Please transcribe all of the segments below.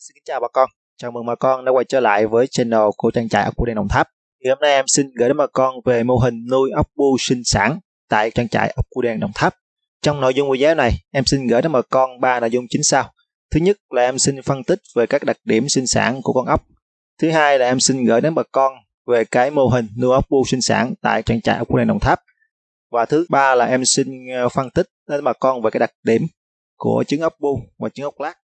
Xin kính chào bà con. Chào mừng bà con đã quay trở lại với channel của trang trại ốc bươu đen Đồng Tháp. Thì hôm nay em xin gửi đến bà con về mô hình nuôi ốc bươu sinh sản tại trang trại ốc bươu đen Đồng Tháp. Trong nội dung video này, em xin gửi đến bà con ba nội dung chính sau. Thứ nhất là em xin phân tích về các đặc điểm sinh sản của con ốc. Thứ hai là em xin gửi đến bà con về cái mô hình nuôi ốc bươu sinh sản tại trang trại ốc bươu đen Đồng Tháp. Và thứ ba là em xin ờ, phân tích đến bà con về cái đặc điểm của trứng ốc bu và trứng ốc lát.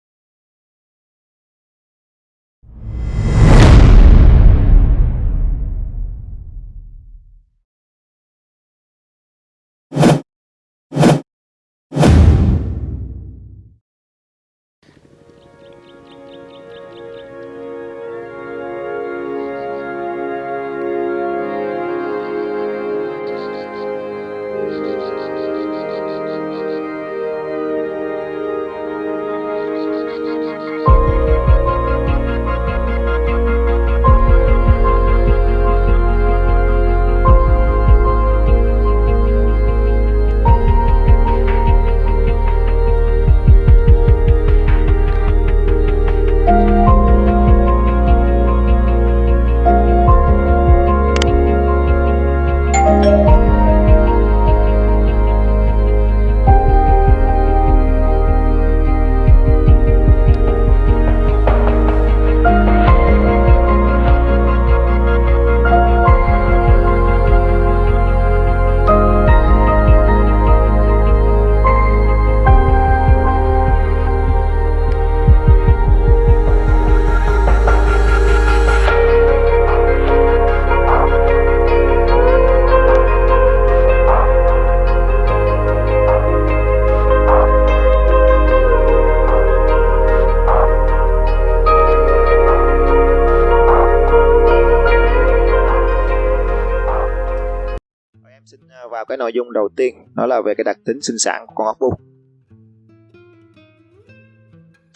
Nội dung đầu tiên, đó là về cái đặc tính sinh sản của con ốc bu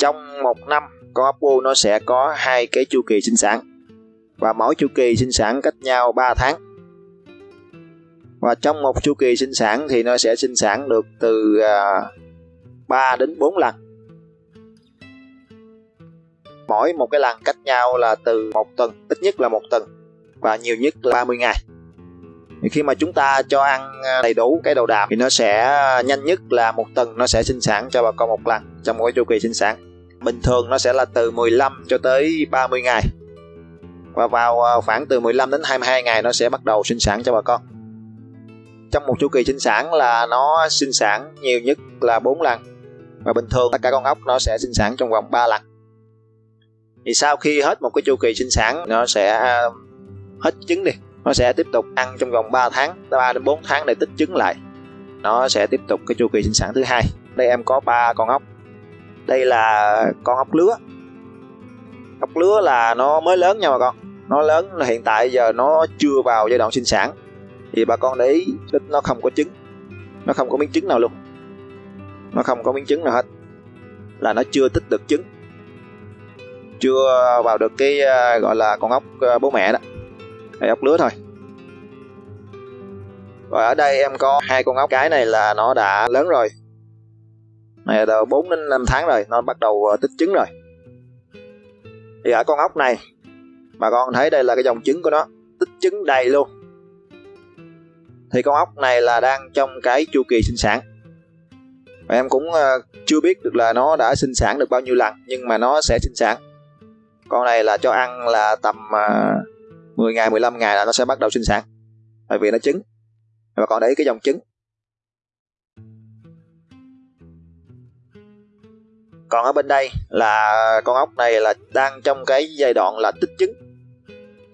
trong một năm, con ốc bu nó sẽ có hai cái chu kỳ sinh sản, và mỗi chu kỳ sinh sản cách nhau 3 tháng. Và trong một chu kỳ sinh sản thì nó sẽ sinh sản được từ à, 3 đến 4 lần. Mỗi một cái lần cách nhau là từ một tuần, ít nhất là một tuần, và nhiều nhất là 30 ngày thì khi mà chúng ta cho ăn à, đầy đủ cái đầu đạm thì nó sẽ à, nhanh nhất là một tuần nó sẽ sinh sản cho bà con một lần, trong một cái chu kỳ sinh sản. Bình thường nó sẽ là từ 15 cho tới 30 ngày. Và vào à, khoảng từ 15 đến 22 ngày nó sẽ bắt đầu sinh sản cho bà con. Trong một chu kỳ sinh sản là nó sinh sản nhiều nhất là 4 lần. Và bình thường tất cả con ốc nó sẽ sinh sản trong vòng 3 lần. Thì sau khi hết một cái chu kỳ sinh sản, nó sẽ hết trứng đi nó sẽ tiếp tục ăn trong vòng 3 tháng 3 đến 4 tháng để tích trứng lại. Nó sẽ tiếp tục cái chu kỳ sinh sản thứ hai. Đây em có ba con ốc. Đây là con ốc lứa. Ốc lứa là nó mới lớn nha bà con. Nó lớn là hiện tại giờ nó chưa vào giai đoạn sinh sản. Thì bà con để ý nó không có trứng. Nó không có miếng trứng nào luôn. Nó không có miếng trứng nào hết. Là nó chưa tích được trứng. Chưa vào được cái ờ, gọi là con ốc ờ, bố mẹ đó hay ốc lứa thôi. Và ở đây em có hai con ốc. Cái này là nó đã lớn rồi. Này là 4 đến 5 tháng rồi, nó bắt đầu ờ, tích trứng rồi. Thì ở con ốc này, bà con thấy đây là cái dòng trứng của nó, tích trứng đầy luôn. Thì con ốc này là đang trong cái chu kỳ sinh sản. Và em cũng ờ, chưa biết được là nó đã sinh sản được bao nhiêu lần, nhưng mà nó sẽ sinh sản. Con này là cho ăn là tầm ờ, 10 ngày 15 ngày là nó sẽ bắt đầu sinh sản. Tại vì nó trứng. Và còn đấy cái dòng trứng. Còn ở bên đây là con ốc này là đang trong cái giai đoạn là tích trứng.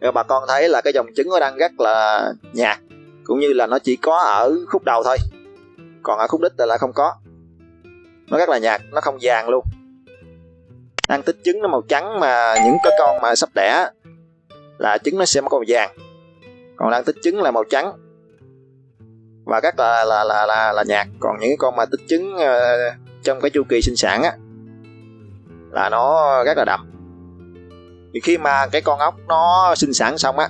Và bà con thấy là cái dòng trứng nó đang rất là nhạt, cũng như là nó chỉ có ở khúc đầu thôi. Còn ở khúc đích là không có. Nó rất là nhạt, nó không vàng luôn. Đang tích trứng nó màu trắng mà những cái con mà sắp đẻ là trứng nó sẽ màu vàng. Còn đang tích trứng là màu trắng. Và rất là là là là, là nhạt. Còn những con mà tích trứng uh, trong cái chu kỳ sinh sản á là nó rất là đậm. Thì khi mà cái con ốc nó sinh sản xong á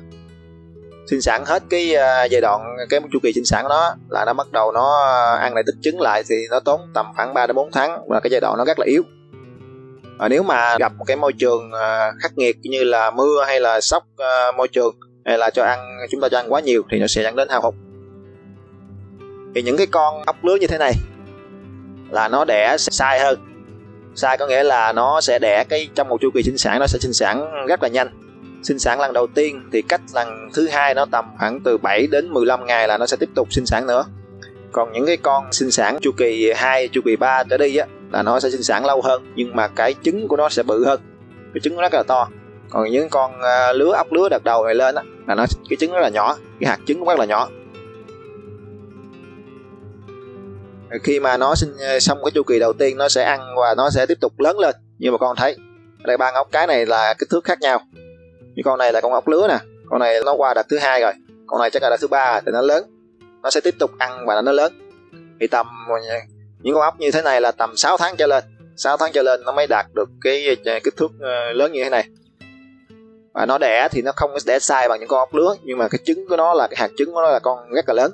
sinh sản hết cái uh, giai đoạn cái chu kỳ sinh sản của nó là nó bắt đầu nó ờ, ăn lại tích trứng lại thì nó tốn tầm khoảng 3 đến 4 tháng và cái giai đoạn nó rất là yếu à, nếu mà gặp một cái môi trường à, khắc nghiệt như là mưa hay là sốc à, môi trường hay là cho ăn chúng ta cho ăn quá nhiều thì nó sẽ dẫn đến hao hụt. Thì những cái con ốc lứa như thế này là nó đẻ sai hơn. Sai có nghĩa là nó sẽ đẻ cái trong một chu kỳ sinh sản nó sẽ sinh sản rất là nhanh. Sinh sản lần đầu tiên thì cách lần thứ hai nó tầm khoảng từ 7 đến 15 ngày là nó sẽ tiếp tục sinh sản nữa. Còn những cái con sinh sản chu kỳ 2, chu kỳ 3 trở đi á là nó sẽ sinh sản lâu hơn, nhưng mà cái trứng của nó sẽ bự hơn. Cái trứng nó rất là to. Còn những con à, lứa ốc lứa đợt đầu này lên á, là nó, cái trứng rất là nhỏ, cái hạt trứng cũng rất là nhỏ. Khi mà nó sinh à, xong cái chu kỳ đầu tiên, nó sẽ ăn và nó sẽ tiếp tục lớn lên. Như mà con thấy đây ba ốc, cái này là kích thước khác nhau. Như con này là con ốc lứa nè, con này nó qua đợt thứ hai rồi, con này chắc là đợt thứ ba thì nó lớn. Nó sẽ tiếp tục ăn và nó lớn. Thì tầm những con ốc như thế này là tầm 6 tháng trở lên. 6 tháng trở lên nó mới đạt được cái ờ, kích thước ờ, lớn như thế này. Và nó đẻ thì nó không đẻ sai bằng những con ốc lứa, nhưng mà cái trứng của nó là, cái hạt trứng của nó là con rất là lớn.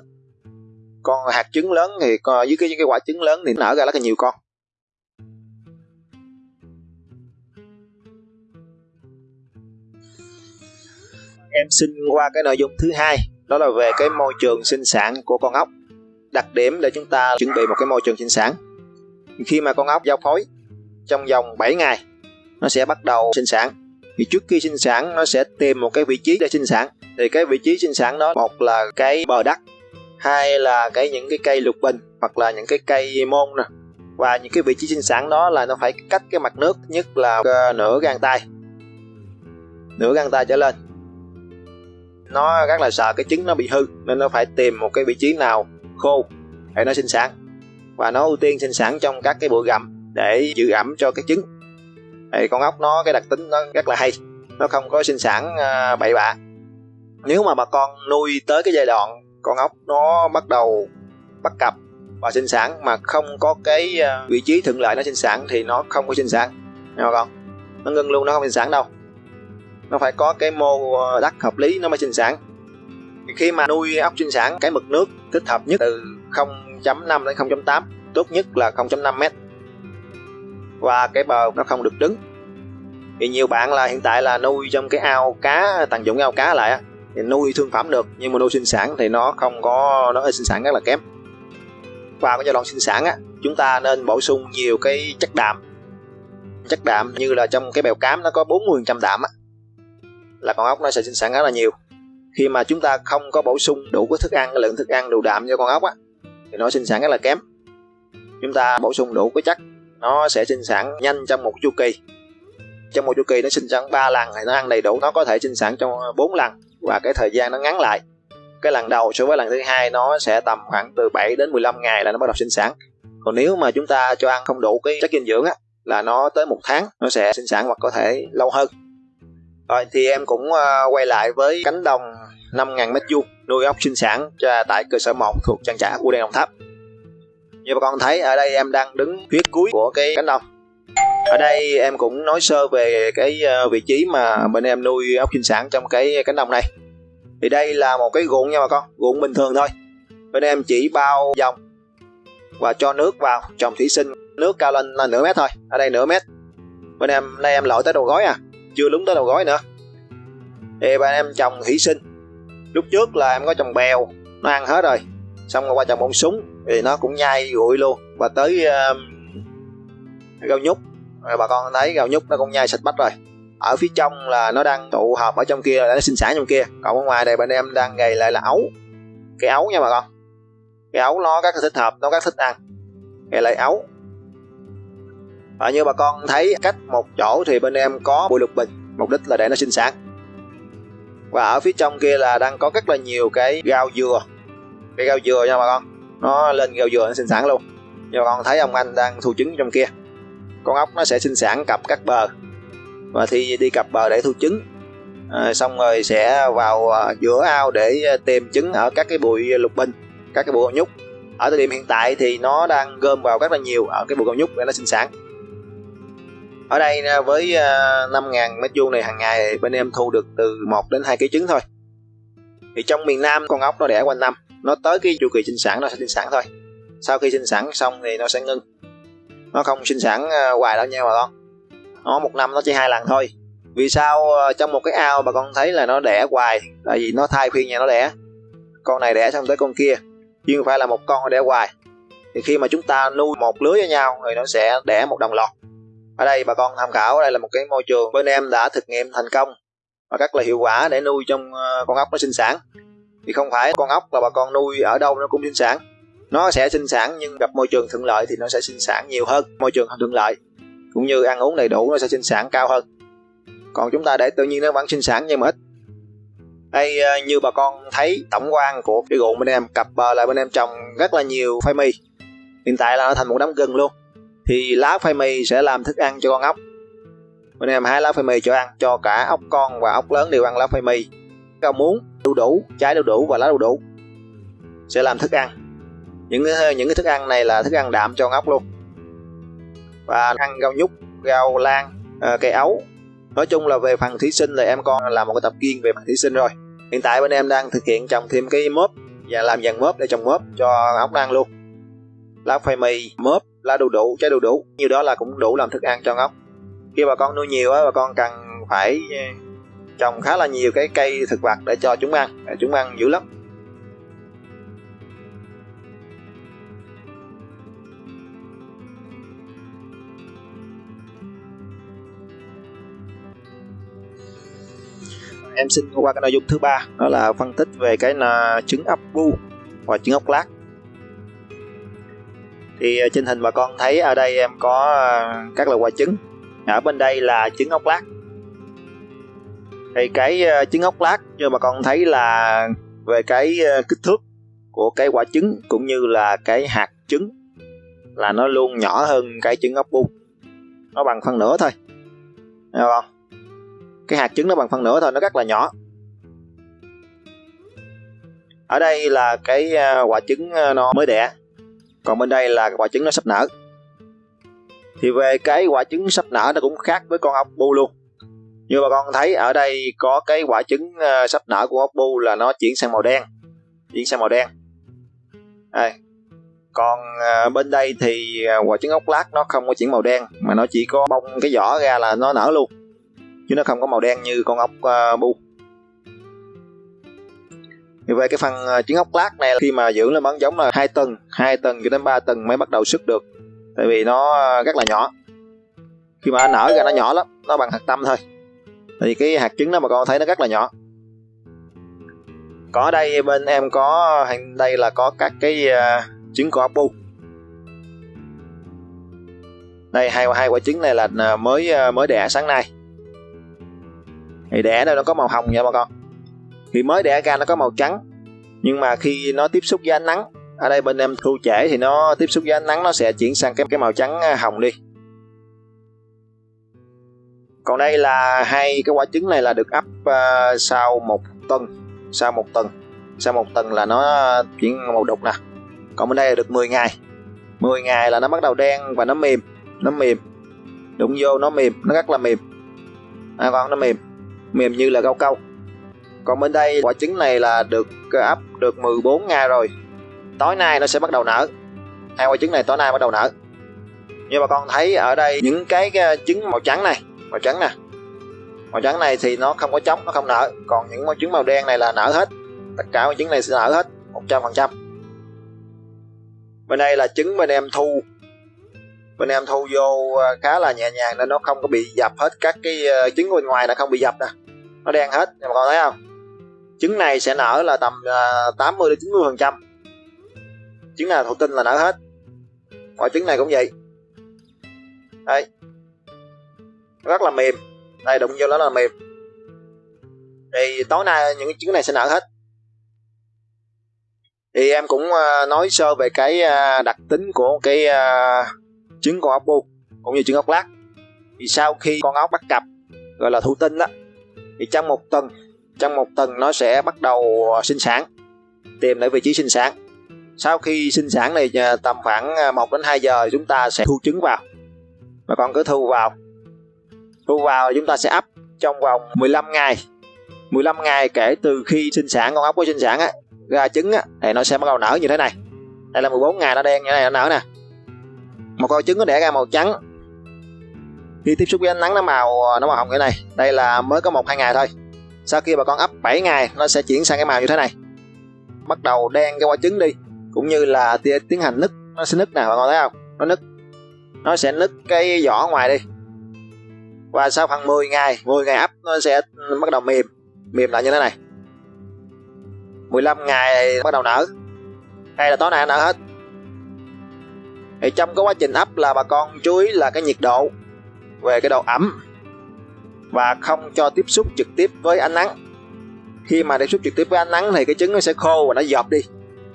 Con hạt trứng lớn thì dưới cái cái quả trứng lớn thì nở ra rất là nhiều con. Em xin qua cái nội dung thứ hai, đó là về cái môi trường sinh sản của con ốc đặc điểm để chúng ta chuẩn bị một cái môi trường sinh sản. Khi mà con ốc giao phối trong vòng 7 ngày, nó sẽ bắt đầu sinh sản. Thì trước khi sinh sản, nó sẽ tìm một cái vị trí để sinh sản. Thì cái vị trí sinh sản đó, một là cái bờ đất, hai là cái những cái cây lục bình, hoặc là những cái cây môn nè. Và những cái vị trí sinh sản đó là nó phải cách cái mặt nước nhất là ờ, nửa gang tay. Nửa gang tay trở lên. Nó rất là sợ cái trứng nó bị hư, nên nó phải tìm một cái vị trí nào khô. Để nó sinh sản. Và nó ưu tiên sinh sản trong các cái bụi gầm để giữ ẩm cho cái trứng. Thì con ốc nó, cái đặc tính nó rất là hay. Nó không có sinh sản à, bậy bạ. Nếu mà bà con nuôi tới cái giai đoạn con ốc nó bắt đầu bắt cặp và sinh sản mà không có cái à, vị trí thuận lợi nó sinh sản thì nó không có sinh sản. Nghe con? Nó ngưng luôn, nó không sinh sản đâu. Nó phải có cái mô à, đất hợp lý nó mới sinh sản khi mà nuôi ốc sinh sản cái mực nước thích hợp nhất từ 0.5 đến 0.8 tốt nhất là 0.5 mét. Và cái bờ nó không được đứng thì nhiều bạn là hiện tại là nuôi trong cái ao cá, tận dụng cái ao cá lại thì nuôi thương phẩm được, nhưng mà nuôi sinh sản thì nó không có, nó sinh sản, rất là kém. Và cái giai đoạn sinh sản á, chúng ta nên bổ sung nhiều cái chất đạm. Chất đạm như là trong cái bèo cám nó có 40% đạm á, là con ốc nó sẽ sinh sản rất là nhiều khi mà chúng ta không có bổ sung đủ cái thức ăn, cái lượng thức ăn đủ đạm cho con ốc á, thì nó sinh sản rất là kém. Chúng ta bổ sung đủ cái chất, nó sẽ sinh sản nhanh trong một chu kỳ. Trong một chu kỳ nó sinh sản 3 lần thì nó ăn đầy đủ, nó có thể sinh sản trong 4 lần, và cái thời gian nó ngắn lại. Cái lần đầu so với lần thứ hai nó sẽ tầm khoảng từ 7 đến 15 ngày là nó bắt đầu sinh sản. Còn nếu mà chúng ta cho ăn không đủ cái chất dinh dưỡng á, là nó tới một tháng nó sẽ sinh sản hoặc có thể lâu hơn. Rồi thì em cũng ờ, quay lại với cánh đồng 5.000 mét vuông nuôi ốc sinh sản cho tại cơ sở 1 thuộc trang trại U Đen Đồng Tháp. Như bà con thấy ở đây em đang đứng phía cuối của cái cánh đồng. Ở đây em cũng nói sơ về cái ờ, vị trí mà bên em nuôi ốc sinh sản trong cái cánh đồng này. Thì đây là một cái ruộng nha bà con, ruộng bình thường thôi. Bên em chỉ bao dòng và cho nước vào trồng thủy sinh nước cao lên là nửa mét thôi ở đây nửa mét bên em đây em lội tới đầu gói à chưa lúng tới đầu gói nữa thì bên em trồng thủy sinh lúc trước là em có trồng bèo nó ăn hết rồi. Xong rồi qua trồng bông súng thì nó cũng nhai rụi luôn. Và tới um, uh, rau nhút. Rồi bà con thấy rau nhút nó cũng nhai sạch bách rồi. Ở phía trong là nó đang tụ hợp ở trong kia là nó sinh sản trong kia. Còn ở ngoài này bên em đang gầy lại là ấu. Cái ấu nha bà con. Cái ấu nó các thích hợp nó các thích ăn. Gầy lại ấu. Và như bà con thấy cách một chỗ thì bên em có bụi lục bình. Mục đích là để nó sinh sản và ở phía trong kia là đang có rất là nhiều cái rau dừa. Cái rau dừa nha bà con. Nó lên rau dừa nó sinh sản luôn. Như bà con thấy ông anh đang thu trứng trong kia. Con ốc nó sẽ sinh sản cặp các bờ. Và thì đi cặp bờ để thu trứng. À, xong rồi sẽ vào ờ, giữa ao để ờ, tìm trứng ở các cái bụi lục bình các cái bụi nhúc. Ở thời điểm hiện tại thì nó đang gom vào rất là nhiều ở cái bụi cao nhúc để nó sinh sản ở đây à, với à, 5.000 mét vuông này hàng ngày bên em thu được từ 1 đến 2 kg trứng thôi. Thì trong miền Nam con ốc nó đẻ quanh năm, nó tới cái chu kỳ sinh sản nó sẽ sinh sản thôi. Sau khi sinh sản xong thì nó sẽ ngưng. Nó không sinh sản à, hoài đâu nha bà con. Nó một năm nó chỉ hai lần thôi. Vì sao trong một cái ao bà con thấy là nó đẻ hoài? Tại vì nó thai phiên nhà nó đẻ. Con này đẻ xong tới con kia. Chứ không phải là một con đẻ hoài. Thì khi mà chúng ta nuôi một lưới với nhau thì nó sẽ đẻ một đồng loạt ở đây bà con tham khảo đây là một cái môi trường bên em đã thực nghiệm thành công và rất là hiệu quả để nuôi trong ờ, con ốc nó sinh sản. Thì không phải con ốc là bà con nuôi ở đâu nó cũng sinh sản. Nó sẽ sinh sản nhưng gặp môi trường thuận lợi thì nó sẽ sinh sản nhiều hơn, môi trường không thuận lợi. Cũng như ăn uống đầy đủ nó sẽ sinh sản cao hơn. Còn chúng ta để tự nhiên nó vẫn sinh sản nhưng mà ít. Đây ờ, như bà con thấy tổng quan của cái ruộng bên em, cặp bờ là bên em trồng rất là nhiều khoai mì. Hiện tại là nó thành một đám gừng luôn thì lá phai mì sẽ làm thức ăn cho con ốc. Bên em hái lá phai mì cho ăn, cho cả ốc con và ốc lớn đều ăn lá phai mì rau muống, đu đủ, trái đu đủ và lá đu đủ sẽ làm thức ăn. Những những cái thức ăn này là thức ăn đạm cho con ốc luôn. Và ăn rau nhút, rau lan ờ, cây ấu. Nói chung là về phần thí sinh là em con làm một cái tập kiên về phần thí sinh rồi. Hiện tại bên em đang thực hiện trồng thêm cái mớp và làm dàn mớp để trồng mớp cho ốc ăn luôn. Lá khoai mì mớp lá đu đủ trái đu đủ. Nhiều đó là cũng đủ làm thức ăn cho ngốc. Khi bà con nuôi nhiều á, bà con cần phải ờ, trồng khá là nhiều cái cây thực vật để cho chúng ăn, để chúng ăn dữ lắm. Em xin qua cái nội dung thứ ba, đó là phân tích về cái là trứng ốc bu và trứng ốc lát thì à, trên hình bà con thấy ở đây em có à, các loại quả trứng. Ở bên đây là trứng ốc lát. Thì cái à, trứng ốc lát như bà con thấy là về cái kích thước của cái quả trứng cũng như là cái hạt trứng là nó luôn nhỏ hơn cái trứng ốc bu nó bằng phân nửa thôi. Thấy không? Cái hạt trứng nó bằng phân nửa thôi, nó rất là nhỏ. Ở đây là cái quả trứng nó mới đẻ còn bên đây là quả trứng nó sắp nở. Thì về cái quả trứng sắp nở nó cũng khác với con ốc bu luôn. Như bà con thấy ở đây có cái quả trứng ờ, sắp nở của ốc bu là nó chuyển sang màu đen. Chuyển sang màu đen. À, còn ờ, bên đây thì ờ, quả trứng ốc lát nó không có chuyển màu đen mà nó chỉ có bông cái vỏ ra là nó nở luôn. Chứ nó không có màu đen như con ốc bu như về cái phần ờ, trứng ốc lát này khi mà dưỡng lên bắn giống là hai tuần hai tuần cho đến 3 tuần mới bắt đầu xuất được. Tại vì nó ờ, rất là nhỏ. Khi mà nở ra nó nhỏ lắm nó bằng hạt tâm thôi. Thì cái hạt trứng đó mà con thấy nó rất là nhỏ. Có đây bên em có đây là có các cái uh, trứng của bu đây hai hai quả trứng này là mới mới đẻ sáng nay. Thì đẻ đây nó có màu hồng nha bà con? Thì mới đẻ ra nó có màu trắng. Nhưng mà khi nó tiếp xúc với ánh nắng ở đây bên em thu trễ thì nó tiếp xúc với ánh nắng nó sẽ chuyển sang cái cái màu trắng à, hồng đi. Còn đây là hai cái quả trứng này là được ấp uh, sau một tuần sau một tuần sau một tuần là nó chuyển màu đục nè. Còn bên đây là được 10 ngày. 10 ngày là nó bắt đầu đen và nó mềm nó mềm. Đụng vô nó mềm nó rất là mềm. À, con nó mềm. Mềm như là rau câu còn bên đây, quả trứng này là được ờ, ấp được 14 ngày rồi. Tối nay nó sẽ bắt đầu nở. Hai quả trứng này tối nay bắt đầu nở. Như bà con thấy ở đây những cái ờ, trứng màu trắng này, màu trắng nè. Màu trắng này thì nó không có trống, nó không nở. Còn những màu trứng màu đen này là nở hết. Tất cả màu trứng này sẽ nở hết 100% bên đây là trứng bên em thu. Bên em thu vô ờ, khá là nhẹ nhàng nên nó không có bị dập hết các cái trứng bên ngoài là không bị dập nè. Nó đen hết nhưng mà con thấy không? Trứng này sẽ nở là tầm à, 80 đến 90 phần trăm. Trứng nào thụ tinh là nở hết. Quả trứng này cũng vậy. Đây. Rất là mềm. Đây, đụng vô nó là mềm. Thì tối nay những cái trứng này sẽ nở hết. Thì em cũng à, nói sơ về cái à, đặc tính của cái trứng con ốc bu cũng như trứng ốc lát thì sau khi con ốc bắt cặp, gọi là thụ tinh đó, thì trong một tuần trong một tuần nó sẽ bắt đầu ờ, sinh sản, tìm lại vị trí sinh sản. Sau khi sinh sản này ờ, tầm khoảng ờ, 1 đến 2 giờ chúng ta sẽ thu trứng vào. Và con cứ thu vào. Thu vào chúng ta sẽ ấp trong vòng 15 ngày. 15 ngày kể từ khi sinh sản, con ốc có sinh sản á, ra trứng á, thì nó sẽ bắt đầu nở như thế này. Đây là 14 ngày nó đen như thế này, nó nở nè. Một con trứng nó đẻ ra màu trắng. Khi tiếp xúc với ánh nắng, nó màu nó màu hồng như này. Đây là mới có một, hai ngày thôi sau khi bà con ấp 7 ngày, nó sẽ chuyển sang cái màu như thế này. Bắt đầu đen cái quả trứng đi, cũng như là tiến hành nứt. Nó sẽ nứt nè, bà con thấy không? Nó nứt. Nó sẽ nứt cái vỏ ngoài đi. Và sau khoảng 10 ngày 10 ngày ấp, nó sẽ bắt đầu mềm. Mềm lại như thế này. 15 ngày bắt đầu nở. Đây là tối nay nở hết. Thì trong cái quá trình ấp là bà con chú ý là cái nhiệt độ. Về cái độ ẩm và không cho tiếp xúc trực tiếp với ánh nắng. Khi mà tiếp xúc trực tiếp với ánh nắng thì cái trứng nó sẽ khô và nó dọp đi.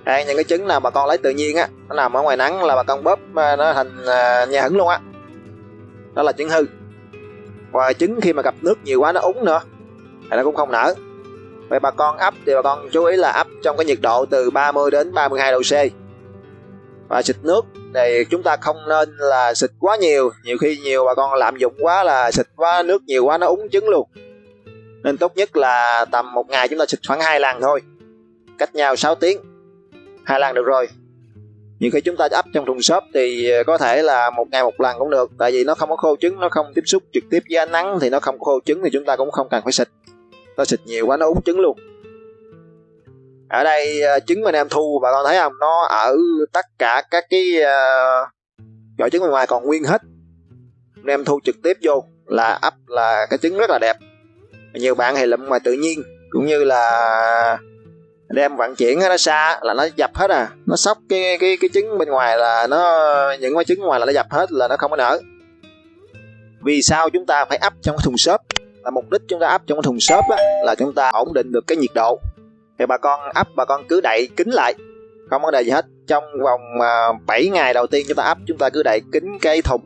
Đây, những cái trứng nào bà con lấy tự nhiên á, nó nằm ở ngoài nắng là bà con bóp à, nó thành à, nhà hứng luôn á. Đó là trứng hư. Và trứng khi mà gặp nước nhiều quá nó úng nữa, thì nó cũng không nở. Vậy bà con ấp thì bà con chú ý là ấp trong cái nhiệt độ từ 30 đến 32 độ C. Và xịt nước thì chúng ta không nên là xịt quá nhiều. Nhiều khi nhiều bà con lạm dụng quá là xịt quá, nước nhiều quá nó úng trứng luôn. Nên tốt nhất là tầm một ngày chúng ta xịt khoảng hai lần thôi. Cách nhau 6 tiếng. Hai lần được rồi. Nhiều khi chúng ta ấp trong thùng xốp thì ờ, có thể là một ngày một lần cũng được. Tại vì nó không có khô trứng, nó không tiếp xúc trực tiếp với ánh nắng thì nó không khô trứng thì chúng ta cũng không cần phải xịt. Ta xịt nhiều quá nó úng trứng luôn ở đây ờ, trứng mà em thu bà con thấy không? Nó ở tất cả các cái ờ, vỏ trứng bên ngoài còn nguyên hết. Em thu trực tiếp vô là ấp là cái trứng rất là đẹp. Nhiều bạn thì lụm ngoài tự nhiên cũng như là đem vận chuyển nó xa là nó dập hết à. Nó sóc cái cái cái trứng bên ngoài là nó những cái trứng ngoài là nó dập hết là nó không có nở. Vì sao chúng ta phải ấp trong cái thùng xốp? Là mục đích chúng ta ấp trong cái thùng xốp á, là chúng ta ổn định được cái nhiệt độ thì bà con ấp bà con cứ đậy kín lại. Không vấn đề gì hết. Trong vòng à, uh, 7 ngày đầu tiên chúng ta ấp chúng ta cứ đậy kín cái thùng.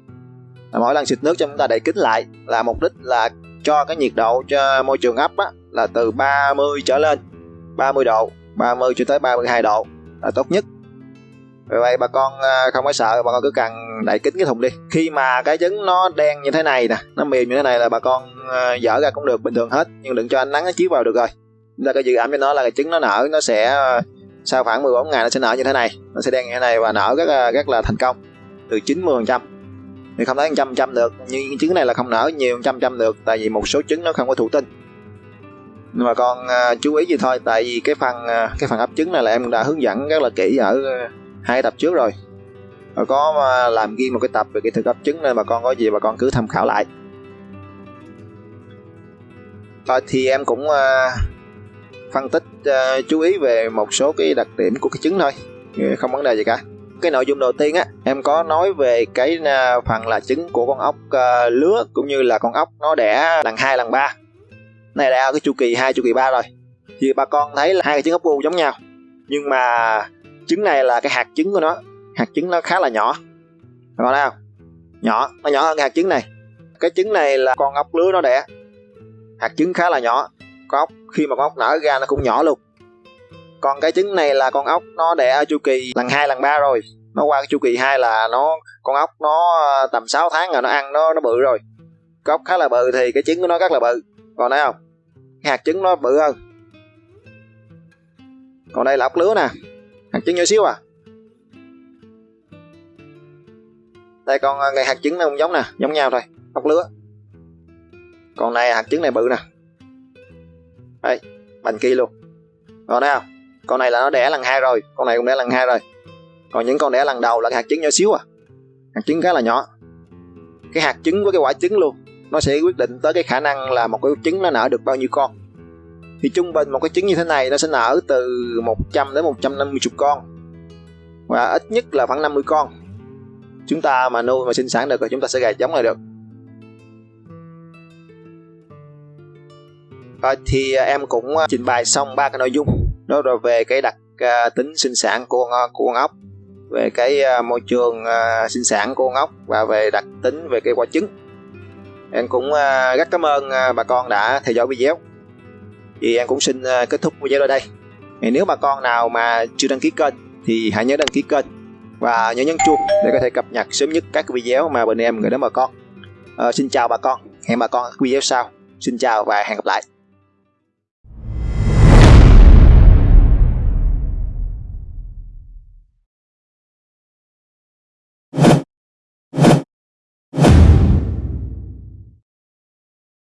Mỗi lần xịt nước cho chúng ta đậy kín lại là mục đích là cho cái nhiệt độ cho môi trường ấp á, là từ 30 trở lên. 30 độ 30 cho tới 32 độ là tốt nhất. Vì vậy bà con à, không phải sợ bà con cứ cần đậy kín cái thùng đi. Khi mà cái trứng nó đen như thế này nè nó mềm như thế này là bà con à, dở ra cũng được bình thường hết. Nhưng đừng cho ánh nắng nó chiếu vào được rồi chúng ta có dự ẩm cho nó là cái trứng nó nở nó sẽ ờ, sau khoảng 14 ngày nó sẽ nở như thế này. Nó sẽ đen như thế này và nở rất là rất là thành công từ 90 phần trăm. Thì không thấy trăm trăm được nhưng trứng này là không nở nhiều trăm trăm được tại vì một số trứng nó không có thụ tinh. Nhưng mà con uh, ờ, chú ý gì thôi tại vì cái phần uh, cái phần ấp trứng này là em đã hướng dẫn rất là kỹ ở uh, hai tập trước rồi. Và có uh, làm riêng một cái tập về kỹ thuật ấp trứng nên bà con có gì bà con cứ tham khảo lại. Rồi thì em cũng uh, phân tích uh, chú ý về một số cái đặc điểm của cái trứng thôi. Ừ, không vấn đề gì cả. Cái nội dung đầu tiên á em có nói về cái uh, phần là trứng của con ốc uh, lứa cũng như là con ốc nó đẻ lần hai lần ba. Này đã cái chu kỳ hai chu kỳ ba rồi. Thì bà con thấy là hai cái trứng ốc bu giống nhau. Nhưng mà trứng này là cái hạt trứng của nó. Hạt trứng nó khá là nhỏ. Bà con thấy không? Nhỏ nó nhỏ hơn cái hạt trứng này. Cái trứng này là con ốc lứa nó đẻ. Hạt trứng khá là nhỏ con ốc khi mà con ốc nở ra nó cũng nhỏ luôn. Còn cái trứng này là con ốc nó đẻ ở chu kỳ lần hai, lần ba rồi. Nó qua cái chu kỳ hai là nó, con ốc nó ờ, tầm 6 tháng rồi nó ăn, nó nó bự rồi. Con ốc khá là bự thì cái trứng của nó rất là bự. Còn thấy không? Cái hạt trứng nó bự hơn. Còn đây là ốc lứa nè. Hạt trứng nhỏ xíu à. Đây con ờ, ngày hạt trứng nó cũng giống nè, giống nhau thôi. Ốc lứa. Còn này hạt trứng này bự nè đây bành kia luôn. Còn thấy không? Con này là nó đẻ lần hai rồi, con này cũng đẻ lần hai rồi. Còn những con đẻ lần đầu là cái hạt trứng nhỏ xíu à. Hạt trứng khá là nhỏ. Cái hạt trứng với cái quả trứng luôn, nó sẽ quyết định tới cái khả năng là một cái trứng nó nở được bao nhiêu con. Thì trung bình một cái trứng như thế này nó sẽ nở từ 100 đến 150 con. Và ít nhất là khoảng 50 con. Chúng ta mà nuôi mà sinh sản được rồi chúng ta sẽ gà giống lại được. Rồi thì ờ, em cũng ờ, trình bày xong ba cái nội dung. Đó rồi về cái đặc à, tính sinh sản của con, của con ốc về cái môi trường sinh sản của con ốc và về đặc tính về cái quả trứng. Em cũng à, rất cảm ơn à, bà con đã theo dõi video. Thì em cũng xin à, kết thúc video ở đây. Thì nếu bà con nào mà chưa đăng ký kênh thì hãy nhớ đăng ký kênh và nhớ nhấn chuông để có thể cập nhật sớm nhất các video mà bên em gửi đến bà con. À, xin chào bà con. Hẹn bà con ở video sau. Xin chào và hẹn gặp lại.